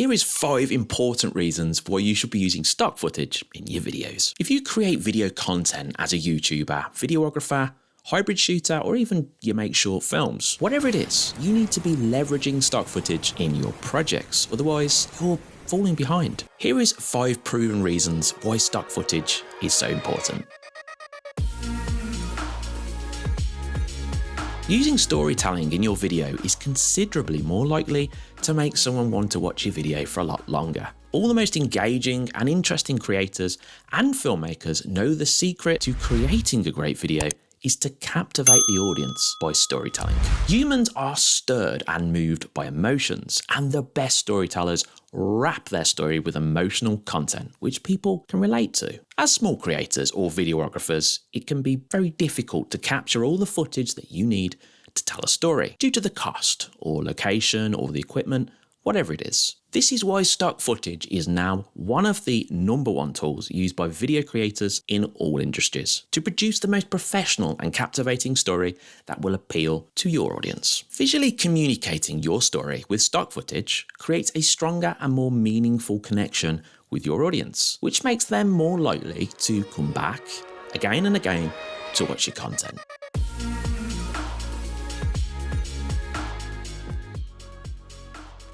Here is five important reasons why you should be using stock footage in your videos. If you create video content as a YouTuber, videographer, hybrid shooter, or even you make short films. Whatever it is, you need to be leveraging stock footage in your projects, otherwise you're falling behind. Here is five proven reasons why stock footage is so important. Using storytelling in your video is considerably more likely to make someone want to watch your video for a lot longer. All the most engaging and interesting creators and filmmakers know the secret to creating a great video is to captivate the audience by storytelling. Humans are stirred and moved by emotions, and the best storytellers wrap their story with emotional content which people can relate to. As small creators or videographers, it can be very difficult to capture all the footage that you need to tell a story due to the cost or location or the equipment whatever it is. This is why stock footage is now one of the number one tools used by video creators in all industries to produce the most professional and captivating story that will appeal to your audience. Visually communicating your story with stock footage creates a stronger and more meaningful connection with your audience, which makes them more likely to come back again and again to watch your content.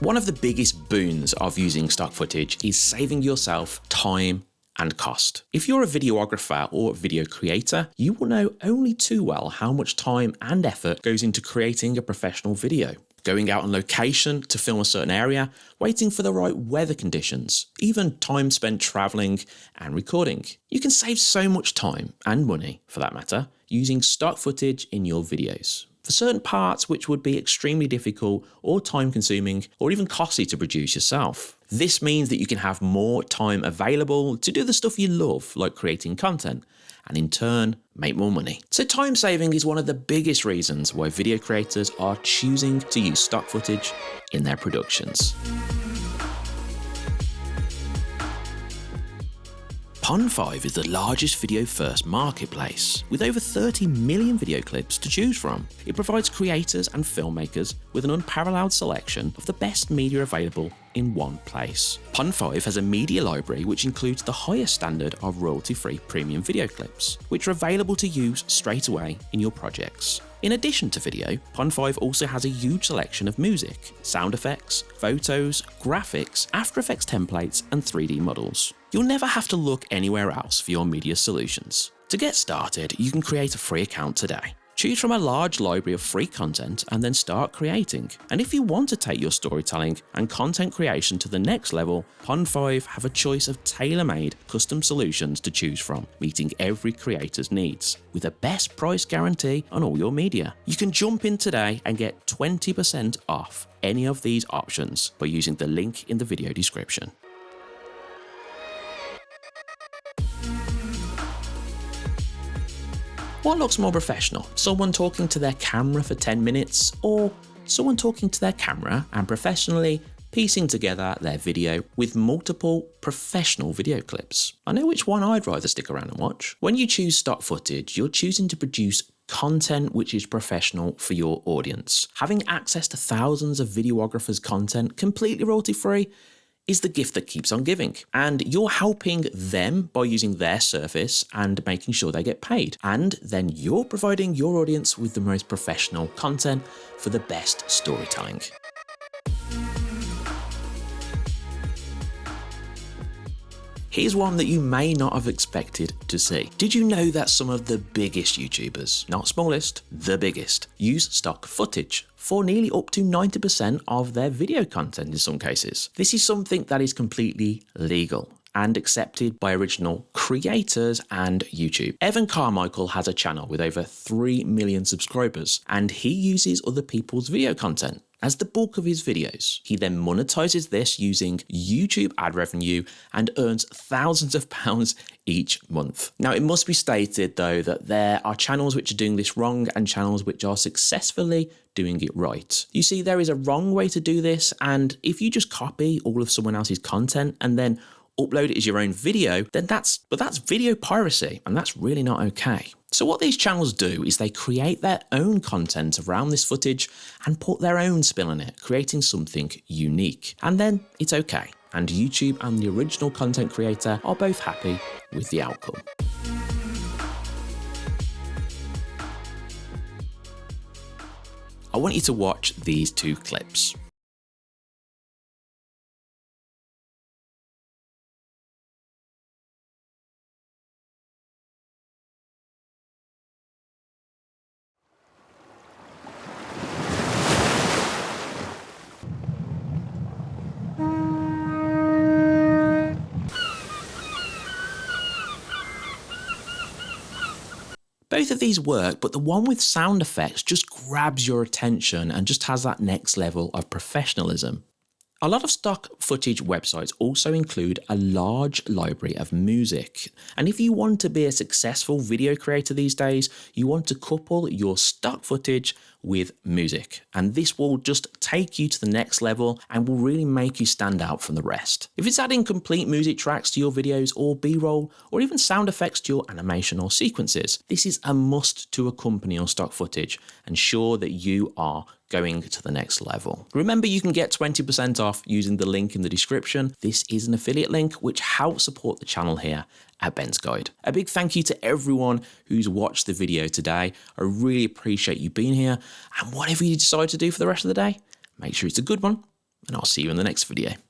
One of the biggest boons of using stock footage is saving yourself time and cost. If you're a videographer or video creator, you will know only too well how much time and effort goes into creating a professional video. Going out on location to film a certain area, waiting for the right weather conditions, even time spent traveling and recording. You can save so much time and money, for that matter, using stock footage in your videos for certain parts which would be extremely difficult or time consuming or even costly to produce yourself. This means that you can have more time available to do the stuff you love, like creating content, and in turn, make more money. So time saving is one of the biggest reasons why video creators are choosing to use stock footage in their productions. Pond5 is the largest video first marketplace, with over 30 million video clips to choose from. It provides creators and filmmakers with an unparalleled selection of the best media available in one place. Pond5 has a media library which includes the highest standard of royalty-free premium video clips, which are available to use straight away in your projects. In addition to video, Pond5 also has a huge selection of music, sound effects, photos, graphics, After Effects templates, and 3D models. You'll never have to look anywhere else for your media solutions. To get started, you can create a free account today. Choose from a large library of free content and then start creating. And if you want to take your storytelling and content creation to the next level, Pond5 have a choice of tailor-made custom solutions to choose from, meeting every creator's needs, with a best price guarantee on all your media. You can jump in today and get 20% off any of these options by using the link in the video description. What looks more professional? Someone talking to their camera for 10 minutes or someone talking to their camera and professionally piecing together their video with multiple professional video clips. I know which one I'd rather stick around and watch. When you choose stock footage, you're choosing to produce content which is professional for your audience. Having access to thousands of videographers' content completely royalty free is the gift that keeps on giving. And you're helping them by using their service and making sure they get paid. And then you're providing your audience with the most professional content for the best storytelling. Here's one that you may not have expected to see. Did you know that some of the biggest YouTubers, not smallest, the biggest, use stock footage for nearly up to 90% of their video content in some cases? This is something that is completely legal and accepted by original creators and YouTube. Evan Carmichael has a channel with over 3 million subscribers and he uses other people's video content as the bulk of his videos. He then monetizes this using YouTube ad revenue and earns thousands of pounds each month. Now, it must be stated though that there are channels which are doing this wrong and channels which are successfully doing it right. You see, there is a wrong way to do this, and if you just copy all of someone else's content and then upload it as your own video, then that's, but that's video piracy, and that's really not okay. So what these channels do is they create their own content around this footage and put their own spin on it, creating something unique. And then it's okay. And YouTube and the original content creator are both happy with the outcome. I want you to watch these two clips. Both of these work, but the one with sound effects just grabs your attention and just has that next level of professionalism. A lot of stock footage websites also include a large library of music. And if you want to be a successful video creator these days, you want to couple your stock footage with music. And this will just take you to the next level and will really make you stand out from the rest. If it's adding complete music tracks to your videos or b-roll or even sound effects to your animation or sequences, this is a must to accompany your stock footage. And ensure that you are going to the next level. Remember, you can get 20% off using the link in the description. This is an affiliate link which helps support the channel here at Ben's Guide. A big thank you to everyone who's watched the video today. I really appreciate you being here and whatever you decide to do for the rest of the day, make sure it's a good one and I'll see you in the next video.